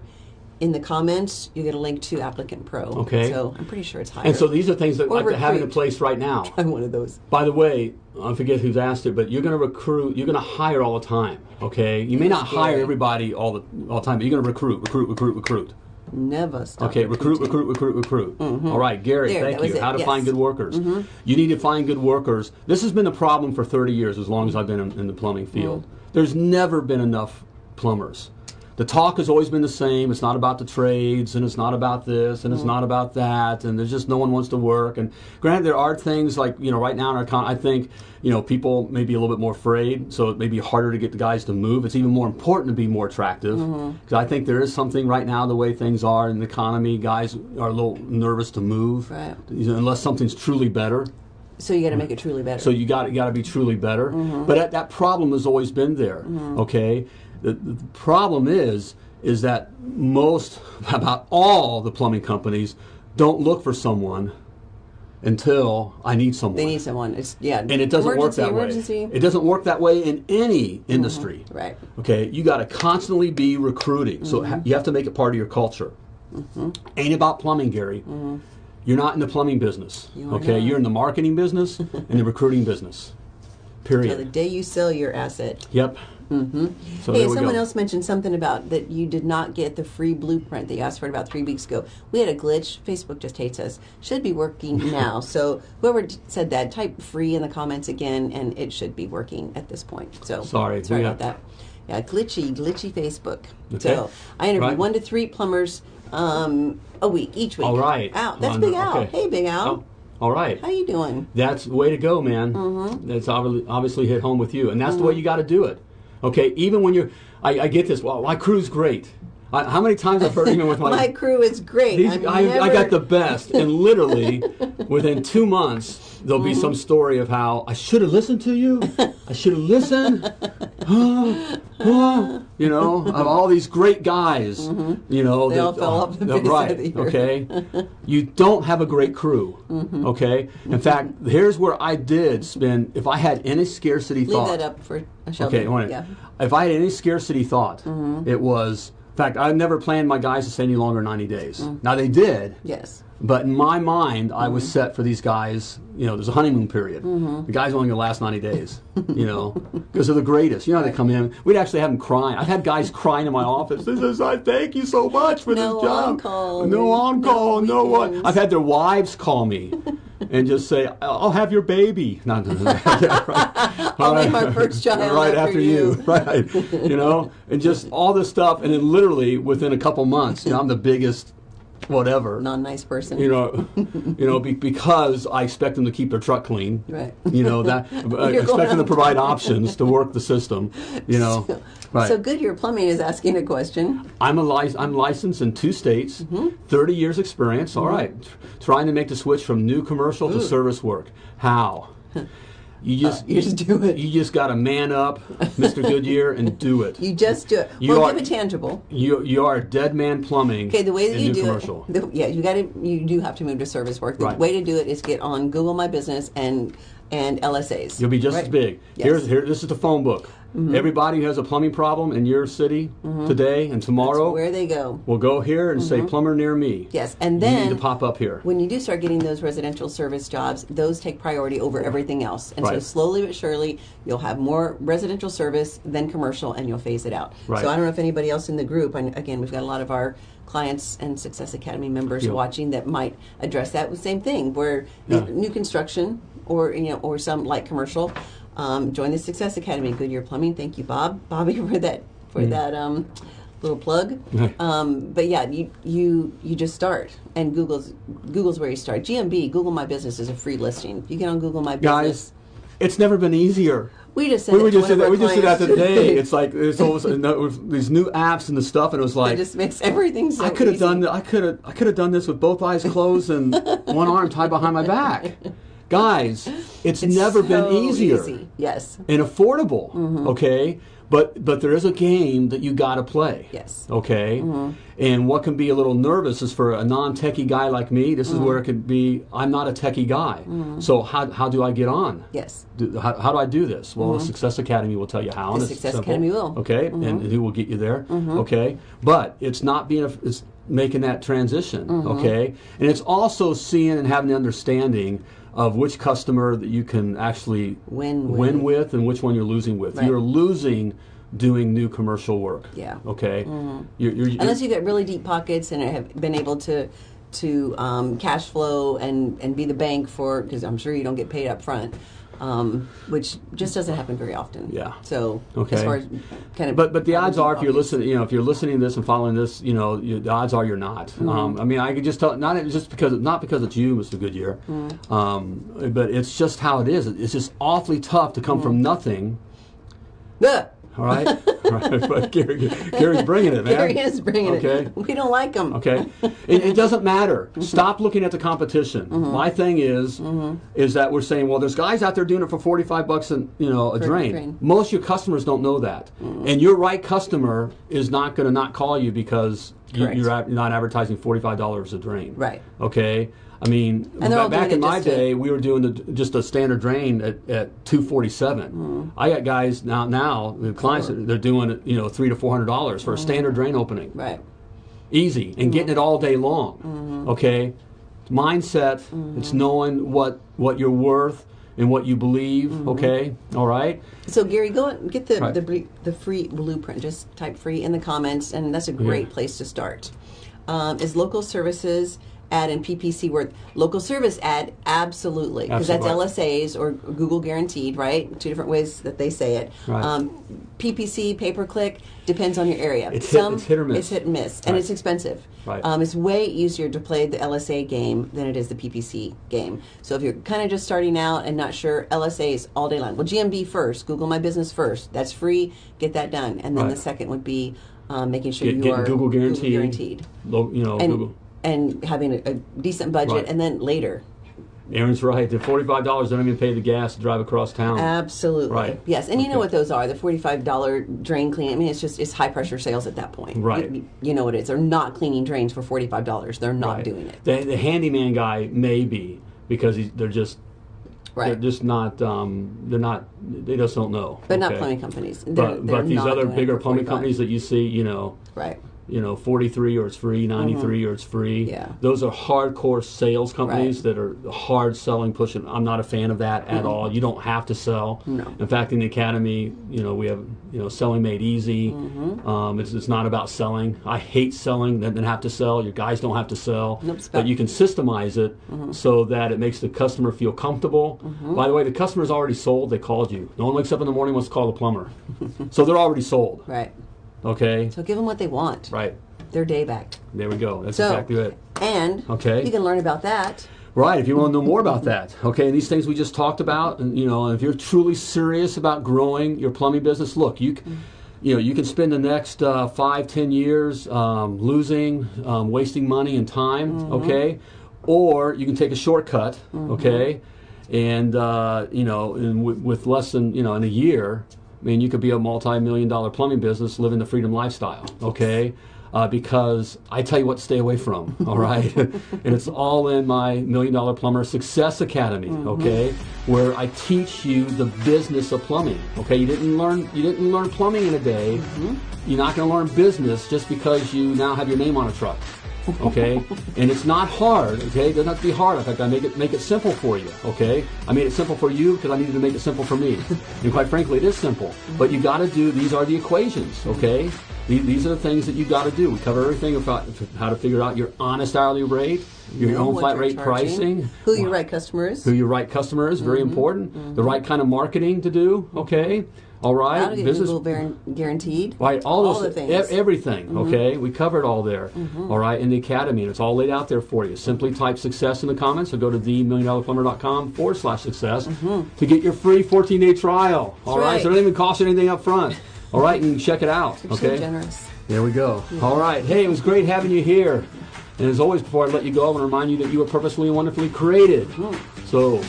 in the comments, you get a link to Applicant Pro. Okay. So I'm pretty sure it's hire. And so these are things that Or like to have in recruit. place right now. I'm one of those. By the way, I forget who's asked it, but you're going to recruit. You're going to hire all the time. Okay, you may not hire everybody all the all the time, but you're going to recruit, recruit, recruit, recruit. Never stop. Okay, recruit, recruit, recruit, recruit. Mm-hmm. All right, Gary, There, thank you. How to yes. find good workers. Mm-hmm. You need to find good workers. This has been a problem for 30 years, as long as I've been in, in the plumbing field. Mm. There's never been enough plumbers. The talk has always been the same. It's not about the trades, and it's not about this, and it's Mm-hmm. not about that, and there's just no one wants to work. And granted, there are things like you know, right now in our con, I think you know people may be a little bit more afraid, so it may be harder to get the guys to move. It's even more important to be more attractive because Mm-hmm. I think there is something right now the way things are in the economy. Guys are a little nervous to move, Right. you know, unless something's truly better. So you got to make it truly better. So you got got to be truly better. Mm-hmm. But that, that problem has always been there. Okay, the, the problem is is that most about all the plumbing companies don't look for someone until I need someone. they need someone. It's yeah. and it doesn't emergency, work that emergency. way. It doesn't work that way in any industry. Right. Okay, you got to constantly be recruiting. So ha- you have to make it part of your culture. Mm -hmm. Ain't about plumbing, Gary. You're not in the plumbing business. You okay, not. you're in the marketing business and the recruiting business. Till the day you sell your asset. Yep. Mm-hmm. So hey, someone else mentioned something about that you did not get the free blueprint that you asked for about three weeks ago. We had a glitch. Facebook just hates us. Should be working now. so whoever d- said that, type free in the comments again, and it should be working at this point. So Sorry, sorry about that. Yeah, glitchy, glitchy Facebook. Okay. So I interview Right. one to three plumbers um, a week, each week. All right. Al, that's Big Al. okay. Hey, Big Al. Oh, all right. How you doing? That's the way to go, man. Mm-hmm. That's obviously, obviously hit home with you, and that's the way you got to do it. Okay, even when you're, I, I get this. Well, my crew's great. I, how many times I've heard even with my, My crew is great. these, I, I got the best, and literally within two months there'll be some story of how I should have listened to you. I should have listened. You know, of all these great guys. You know, Mm-hmm. They all that- fell off the uh, face of right. Okay, you don't have a great crew. Mm-hmm. Okay, in fact, here's where I did spend. If I had any scarcity thought. Leave thought, that up for a. Okay, yeah. If I had any scarcity thought, Mm-hmm. it was. In fact, I never planned my guys to stay any longer than 90 days. Mm. Now they did, Yes. but in my mind, I Mm-hmm. was set for these guys. You know, there's a honeymoon period. The guys only gonna last 90 days. You know, because they're the greatest. You know, how they come in. We'd actually have them crying. I've had guys crying in my office. This is I thank you so much for No this job. on-call. No on call. No No, what? I've had their wives call me. And just say, I'll have your baby. No, no, no. Yeah, right. I'll name my first child right after after you. you. right you know and just all this stuff and then literally within a couple months you know i'm the biggest whatever Non nice person. you know you know be, because i expect them to keep their truck clean Right. you know that going expect them to provide options to work the system you know right So Goodyear Plumbing is asking a question. i'm a lic- i'm licensed in two states Mm-hmm. 30 years experience All right. Tr- trying to make the switch from new commercial to service work how you just Uh, you just do it. you just got to man up mr goodyear and do it You just do it. You well, are- give it tangible. You you are dead man plumbing. Okay, the way that you do commercial. it, the, yeah, you got to, you do have to move to service work. The Right. way to do it is get on Google My Business and and LSAs. You'll be just Right? as big. Yes. Here's here. This is the phone book. Mm-hmm. Everybody who has a plumbing problem in your city mm-hmm. today and tomorrow Where they go. will go here and say mm-hmm. plumber near me. Yes, and you then need to pop up here. when you do start getting those residential service jobs, those take priority over everything else. And so slowly but surely, you'll have more residential service than commercial, and you'll phase it out. Right. So I don't know if anybody else in the group, and again, we've got a lot of our clients and Success Academy members Yeah. watching that might address that same thing, where Yeah. new construction or you know or some light commercial. Um, join the Success Academy, Goodyear Plumbing. Thank you, Bob, Bobby, for that for Mm. that um, little plug. Um, but yeah, you you you just start, and Google's Google's where you start. GMB, Google My Business, is a free listing. You get on Google My Business. Guys, it's never been easier. we just said We it just said that. We just said that today. It's like it's almost these new apps and the stuff, and it was it like just makes everything so I could have done. I could have. I could have done this with both eyes closed and one arm tied behind my back. Guys, it's, It's never been easier. easy. Yes. and affordable. Mm-hmm. Okay, but but there is a game that you got to play. Yes. Mm-hmm. Okay, and what can be a little nervous is for a non-techie guy like me. This is Mm-hmm. where it could be. I'm not a techie guy, so how how do I get on? Yes. Do, how, how do I do this? Well, the Success Academy will tell you how. Mm-hmm. The and Success simple. Academy will. Mm-hmm. Okay, and, and who will get you there? Okay, but it's not being a, it's making that transition. Mm-hmm. Okay, and it's also seeing and having the understanding of which customer that you can actually Win with. win with and which one you're losing with. Right. You're losing doing new commercial work. Yeah. Okay. You're, you're, Unless you get really deep pockets and have been able to to um, cash flow and and be the bank for because I'm sure you don't get paid up front. Um, which just doesn't happen very often. Yeah. So Okay. as far as kind of, But but the odds are, if you're listening, you know, if you're listening to this and following this, you know, you, the odds are you're not. Mm-hmm. Um, I mean, I could just tell, not just because not because it's you, Mr. Goodyear, Mm-hmm. um, but it's just how it is. It's just awfully tough to come Mm-hmm. from nothing. Ugh. All right, all right. But Gary, Gary's bringing it, man. Gary is bringing Okay. it. We don't like him. Okay, it, it doesn't matter. Mm-hmm. Stop looking at the competition. My thing is, is that we're saying, well, there's guys out there doing it for forty-five bucks and you know a drain. drain. Mm-hmm. Most of your customers don't know that, and your right customer is not going to not call you because you, you're not advertising forty-five dollars a drain. Right. Okay. I mean, they're back in my just to- day, we were doing the, just a standard drain at, at two forty-seven. Mm-hmm. I got guys now. Now the clients they're doing you know, three to four hundred dollars for a mm-hmm. standard drain opening Right. easy and getting it mm-hmm. all day long. Mm-hmm. Okay, mindset. It's knowing what what you're worth and what you believe. Okay, all right. So Gary, go and get the Right. the, the free blueprint. Just type free in the comments, and that's a great place to start. Um, is local services ad and PPC worth local service ad? Absolutely, because that's LSAs or Google guaranteed, right? Two different ways that they say it. Right. Um, PPC pay per click depends on your area. It's hit- it's hit or miss. It's hit and miss, and it's expensive. Right. Um, it's way easier to play the LSA game than it is the PPC game. So if you're kind of just starting out and not sure, LSAs all day long. Well, GMB first, Google My Business first. That's free. Get that done. And then Right. the second would be um, making sure Get, you getting are Google guaranteed. guaranteed. Lo- you know, And, Google. And having a, a decent budget, Right. and then later. Aaron's right. The forty-five dollars don't even pay the gas to drive across town. Absolutely. Right. Yes, and you know Okay. what those are? The forty-five dollar drain clean. I mean, it's just it's high pressure sales at that point. Right. You, you know what it is? They're not cleaning drains for forty-five dollars. They're not Right. doing it. The, the handyman guy may be because he's, they're just Right. they're just not um, they're not they just don't know. but not plumbing companies. They're, But they're but these other bigger plumbing companies that you see, you know, Right. You know, 43 or it's free, 93 or it's free. Mm-hmm. Yeah. Those are hardcore sales companies Right. that are hard selling, pushing. I'm not a fan of that at all. You don't have to sell. Mm-hmm. No. In fact, in the academy, you know, we have, you know, selling made easy. Mm-hmm. Um, it's, it's not about selling. I hate selling, then then have to sell. Your guys don't have to sell. Nope, but you can systemize it Mm-hmm. so that it makes the customer feel comfortable. By the way, the customer's already sold. They called you. No one wakes up in the morning wants to call the plumber. so they're already sold. Right. Okay? So give them what they want. Right. Their day back. There we go. That's So, exactly it. and Okay. you can learn about that. Right, if you want to know more about that, okay, and these things we just talked about, and you know, if you're truly serious about growing your plumbing business, look, you, c- you know, you can spend the next uh, five, ten years um, losing, um, wasting money and time, okay, or you can take a shortcut, okay, and uh, you know, with less than you know, in a year, I mean, you could be a multi-million dollar plumbing business living the freedom lifestyle, okay. Uh, because I tell you what to stay away from, all right? and it's all in my Million Dollar Plumber Success Academy, okay? Where I teach you the business of plumbing, okay? You didn't learn you didn't learn plumbing in a day. You're not going to learn business just because you now have your name on a truck, okay? and it's not hard, okay? It doesn't have to be hard. In fact, I make it make it simple for you, okay? I made it simple for you because I needed to make it simple for me. and quite frankly, it is simple. But you got to do these are the equations, okay? The- These are the things that you got to do. We cover everything about how to figure out your honest hourly rate, your Know own flat rate charging, pricing, Who your right customer is. who your right customer is, very mm-hmm. important. The mm-hmm. right kind of marketing to do, okay? All right, how to get Google Ver- guaranteed. Right, all, All those, the things. Mm-hmm. e- everything. Okay, we covered all there. all right, in the academy, and it's all laid out there for you. Simply type success in the comments, or go to themilliondollarplumber.com forward slash success to get your free 14 day trial. All right, Mm-hmm. right. so it doesn't even cost you anything up front. All right, and you can check it out. You're okay, so generous. there we go. All right, hey, it was great having you here. And as always, before I let you go, I want to remind you that you were purposefully and wonderfully created. So,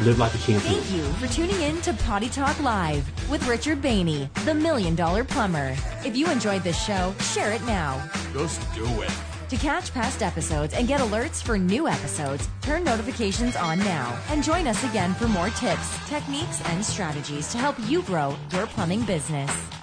live like a champion. Thank you for tuning in to Potty Talk Live with Richard Bainey, the Million Dollar Plumber. If you enjoyed this show, share it now. Just do it. To catch past episodes and get alerts for new episodes, turn notifications on now and join us again for more tips, techniques, and strategies to help you grow your plumbing business.